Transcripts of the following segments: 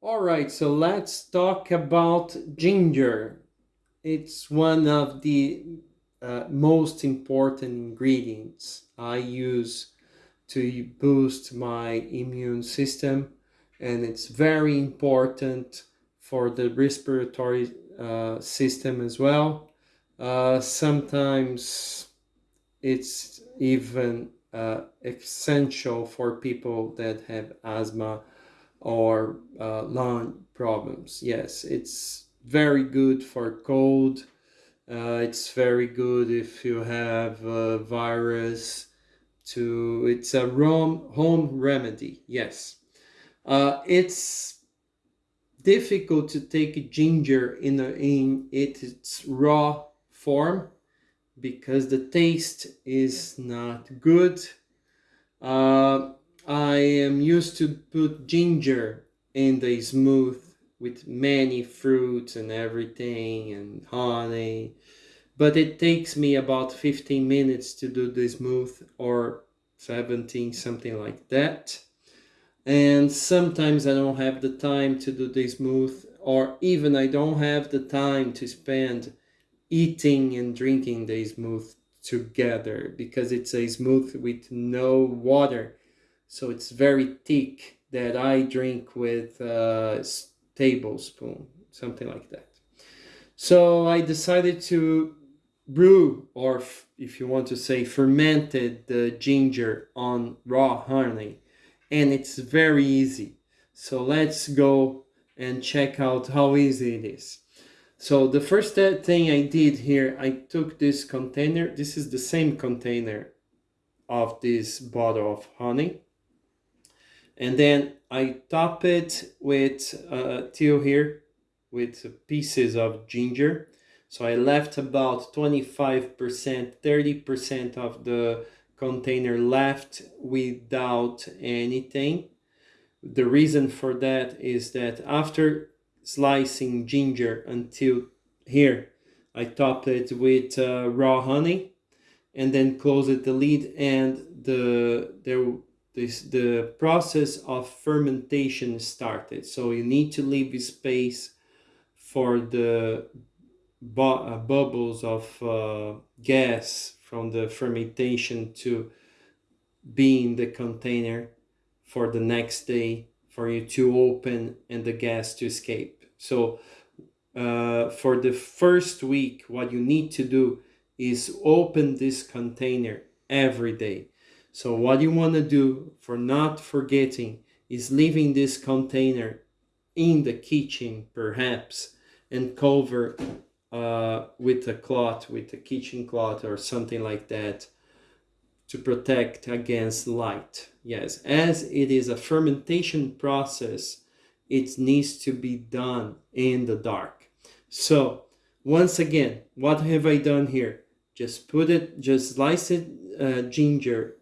All right, so let's talk about ginger. It's one of the uh, most important ingredients I use to boost my immune system and it's very important for the respiratory uh, system as well. Uh, sometimes it's even uh, essential for people that have asthma or uh, lung problems. Yes, it's very good for cold. Uh, it's very good if you have a virus to it's a home, home remedy yes uh, it's difficult to take ginger in, a, in its raw form because the taste is not good uh, I am used to put ginger in the smooth with many fruits and everything and honey but it takes me about 15 minutes to do the smooth or 17 something like that. And sometimes I don't have the time to do the smooth or even I don't have the time to spend eating and drinking the smooth together because it's a smooth with no water so it's very thick that I drink with uh, a tablespoon something like that. So I decided to brew or if you want to say fermented the ginger on raw honey and it's very easy. So let's go and check out how easy it is. So the first thing I did here I took this container this is the same container of this bottle of honey and then I top it with uh, till here with pieces of ginger so I left about 25%, 30% of the container left without anything. The reason for that is that after slicing ginger until here, I topped it with uh, raw honey and then closed the lid and the there this the process of fermentation started so you need to leave space for the bu uh, bubbles of uh, gas from the fermentation to be in the container for the next day for you to open and the gas to escape. So uh, for the first week, what you need to do is open this container every day. So what you want to do for not forgetting is leaving this container in the kitchen perhaps and cover uh, with a cloth, with a kitchen cloth or something like that to protect against light. Yes, as it is a fermentation process, it needs to be done in the dark. So once again, what have I done here? Just put it, just slice it uh, ginger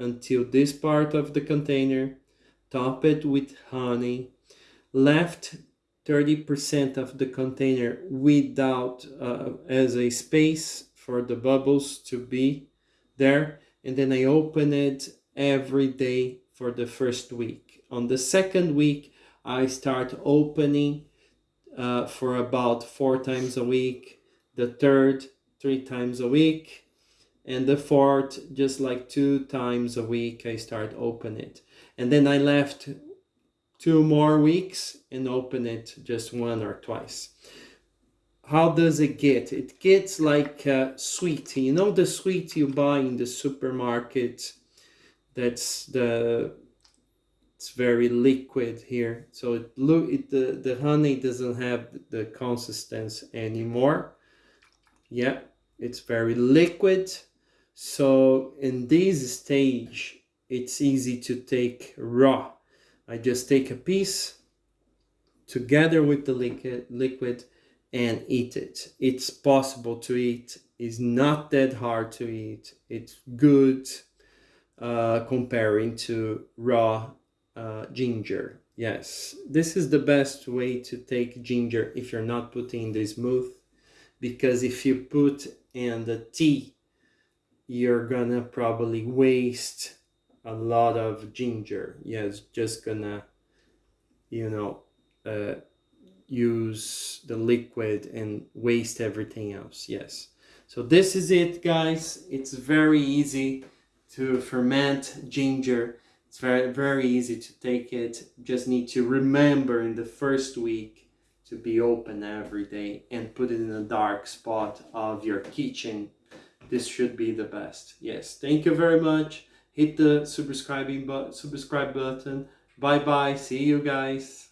until this part of the container, top it with honey, left 30% of the container without uh, as a space for the bubbles to be there and then I open it every day for the first week. On the second week I start opening uh, for about four times a week, the third three times a week and the fourth just like two times a week I start open it and then I left two more weeks and open it just one or twice. How does it get? It gets like a sweet. You know the sweet you buy in the supermarket? That's the it's very liquid here. So it look it the, the honey doesn't have the consistency anymore. Yeah, it's very liquid. So in this stage, it's easy to take raw I just take a piece together with the liquid, liquid and eat it. It's possible to eat. It's not that hard to eat. It's good uh, comparing to raw uh, ginger. Yes, this is the best way to take ginger if you're not putting the smooth because if you put in the tea, you're gonna probably waste a lot of ginger. Yeah, it's just gonna, you know, uh, use the liquid and waste everything else. Yes. So this is it, guys. It's very easy to ferment ginger. It's very, very easy to take it. Just need to remember in the first week to be open every day and put it in a dark spot of your kitchen. This should be the best. Yes. Thank you very much. Hit the subscribing but subscribe button. Bye bye. See you guys.